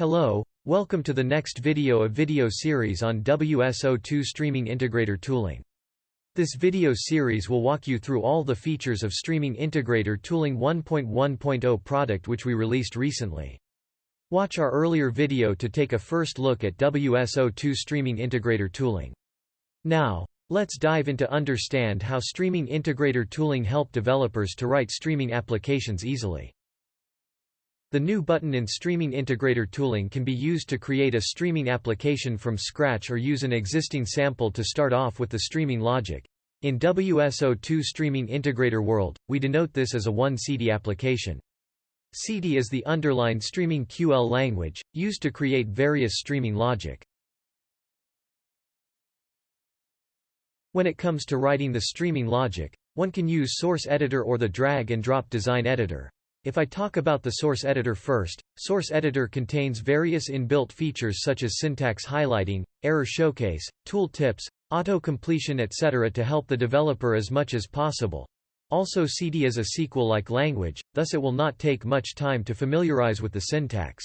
Hello, welcome to the next video of video series on WSO2 Streaming Integrator Tooling. This video series will walk you through all the features of Streaming Integrator Tooling 1.1.0 product which we released recently. Watch our earlier video to take a first look at WSO2 Streaming Integrator Tooling. Now, let's dive into understand how Streaming Integrator Tooling help developers to write streaming applications easily. The new button in Streaming Integrator tooling can be used to create a streaming application from scratch or use an existing sample to start off with the streaming logic. In WSO2 Streaming Integrator world, we denote this as a 1CD application. Siddhi is the underlined streaming QL language, used to create various streaming logic. When it comes to writing the streaming logic, one can use Source Editor or the drag and drop design editor. If I talk about the source editor first, source editor contains various inbuilt features such as syntax highlighting, error showcase, tool tips, auto-completion etc. to help the developer as much as possible. Also Siddhi is a SQL-like language, thus it will not take much time to familiarize with the syntax.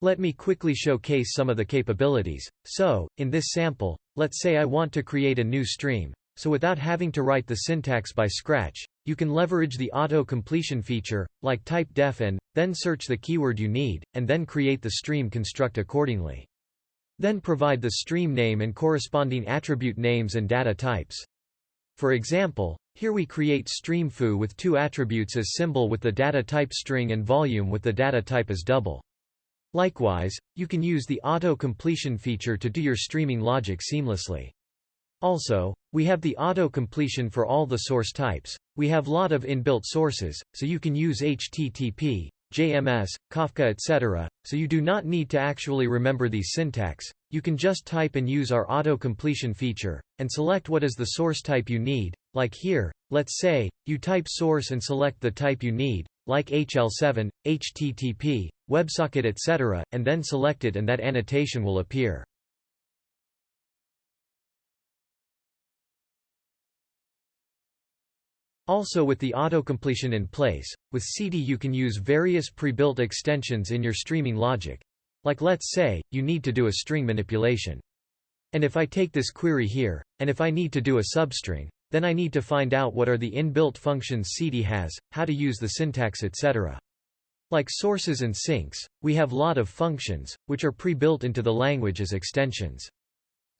Let me quickly showcase some of the capabilities. So, in this sample, let's say I want to create a new stream, so without having to write the syntax by scratch, you can leverage the auto-completion feature, like type def and, then search the keyword you need, and then create the stream construct accordingly. Then provide the stream name and corresponding attribute names and data types. For example, here we create stream foo with two attributes as symbol with the data type string and volume with the data type as double. Likewise, you can use the auto-completion feature to do your streaming logic seamlessly. Also, we have the auto-completion for all the source types. We have lot of inbuilt sources, so you can use HTTP, JMS, Kafka etc., so you do not need to actually remember these syntax. You can just type and use our auto-completion feature, and select what is the source type you need, like here, let's say, you type source and select the type you need, like HL7, HTTP, WebSocket etc., and then select it and that annotation will appear. Also with the autocompletion in place, with Siddhi you can use various pre-built extensions in your streaming logic. Like let's say, you need to do a string manipulation. And if I take this query here, and if I need to do a substring, then I need to find out what are the inbuilt functions Siddhi has, how to use the syntax etc. Like sources and sinks, we have lot of functions, which are pre-built into the language as extensions.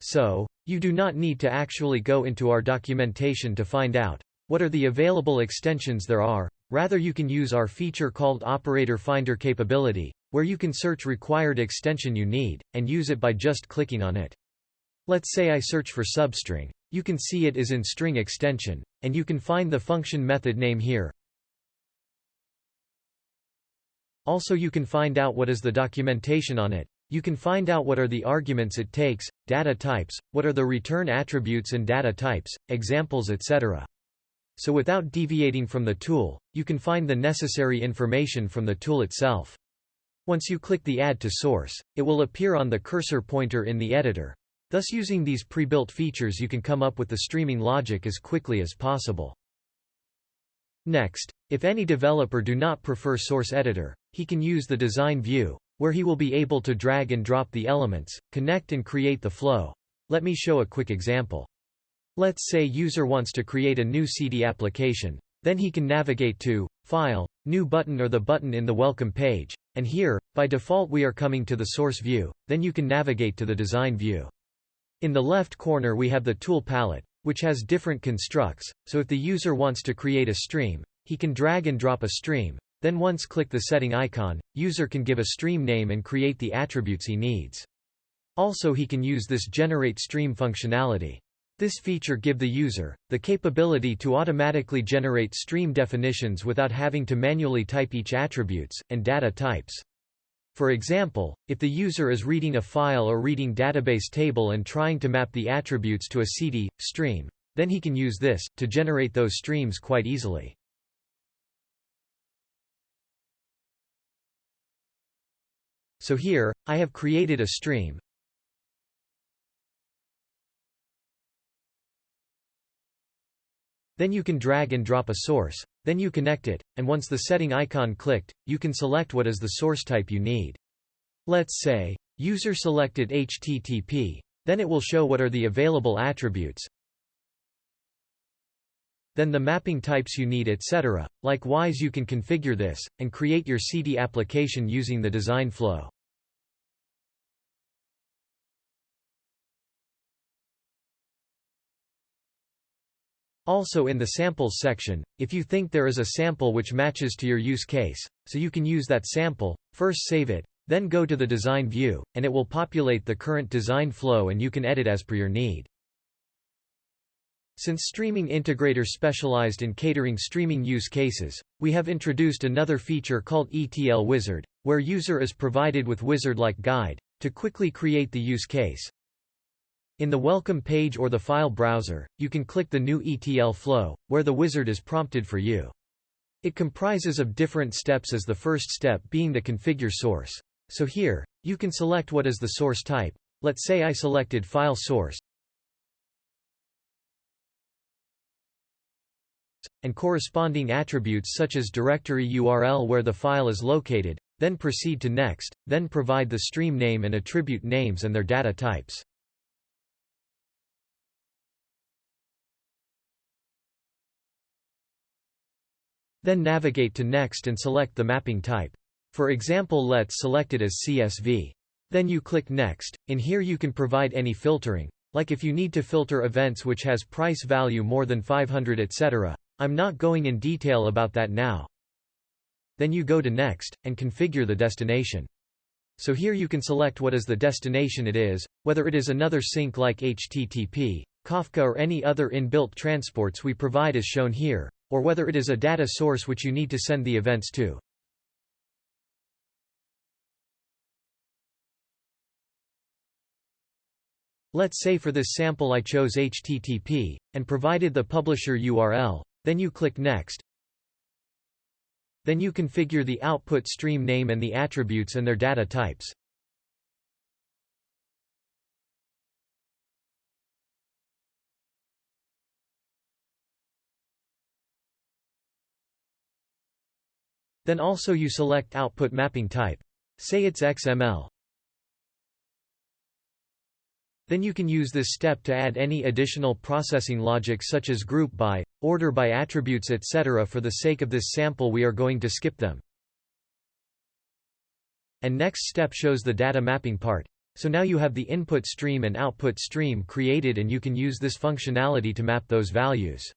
So, you do not need to actually go into our documentation to find out, what are the available extensions there are, rather you can use our feature called Operator Finder capability, where you can search required extension you need, and use it by just clicking on it. Let's say I search for substring, you can see it is in string extension, and you can find the function method name here. Also you can find out what is the documentation on it, you can find out what are the arguments it takes, data types, what are the return attributes and data types, examples etc so without deviating from the tool, you can find the necessary information from the tool itself. Once you click the Add to Source, it will appear on the cursor pointer in the editor. Thus using these pre-built features you can come up with the streaming logic as quickly as possible. Next, if any developer do not prefer Source Editor, he can use the Design view, where he will be able to drag and drop the elements, connect and create the flow. Let me show a quick example. Let's say user wants to create a new Siddhi application. Then he can navigate to File, New Button or the button in the Welcome page, and here, by default we are coming to the source view, then you can navigate to the design view. In the left corner we have the tool palette, which has different constructs, so if the user wants to create a stream, he can drag and drop a stream, then once click the setting icon, user can give a stream name and create the attributes he needs. Also he can use this generate stream functionality. This feature give the user, the capability to automatically generate stream definitions without having to manually type each attributes, and data types. For example, if the user is reading a file or reading database table and trying to map the attributes to a Siddhi, stream, then he can use this, to generate those streams quite easily. So here, I have created a stream, Then you can drag and drop a source, then you connect it, and once the setting icon clicked, you can select what is the source type you need. Let's say, user selected HTTP. Then it will show what are the available attributes, then the mapping types you need etc. Likewise you can configure this, and create your Siddhi application using the design flow. Also in the samples section, if you think there is a sample which matches to your use case, so you can use that sample, first save it, then go to the design view, and it will populate the current design flow and you can edit as per your need. Since Streaming Integrator specialized in catering streaming use cases, we have introduced another feature called ETL Wizard, where user is provided with wizard-like guide, to quickly create the use case, in the welcome page or the file browser, you can click the new ETL flow, where the wizard is prompted for you. It comprises of different steps as the first step being the configure source. So here, you can select what is the source type. Let's say I selected file source, and corresponding attributes such as directory URL where the file is located, then proceed to next, then provide the stream name and attribute names and their data types. Then navigate to Next and select the mapping type. For example let's select it as CSV. Then you click Next, in here you can provide any filtering, like if you need to filter events which has price value more than 500 etc. I'm not going in detail about that now. Then you go to Next, and configure the destination. So here you can select what is the destination it is, whether it is another sink like HTTP, Kafka or any other inbuilt transports we provide as shown here, or whether it is a data source which you need to send the events to. Let's say for this sample I chose HTTP, and provided the publisher URL, then you click Next. Then you configure the output stream name and the attributes and their data types. Then also you select output mapping type. Say it's XML. Then you can use this step to add any additional processing logic such as group by, order by attributes etc. For the sake of this sample we are going to skip them. And next step shows the data mapping part. So now you have the input stream and output stream created and you can use this functionality to map those values.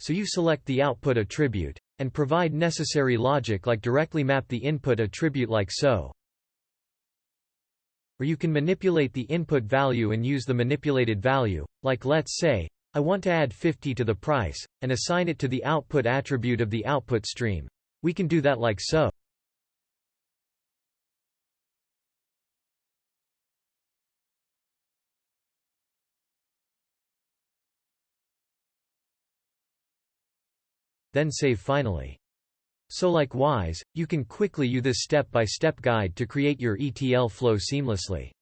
So you select the output attribute, and provide necessary logic like directly map the input attribute like so. Or you can manipulate the input value and use the manipulated value, like let's say, I want to add 50 to the price, and assign it to the output attribute of the output stream. We can do that like so. Then save finally. So likewise, you can quickly use this step-by-step -step guide to create your ETL flow seamlessly.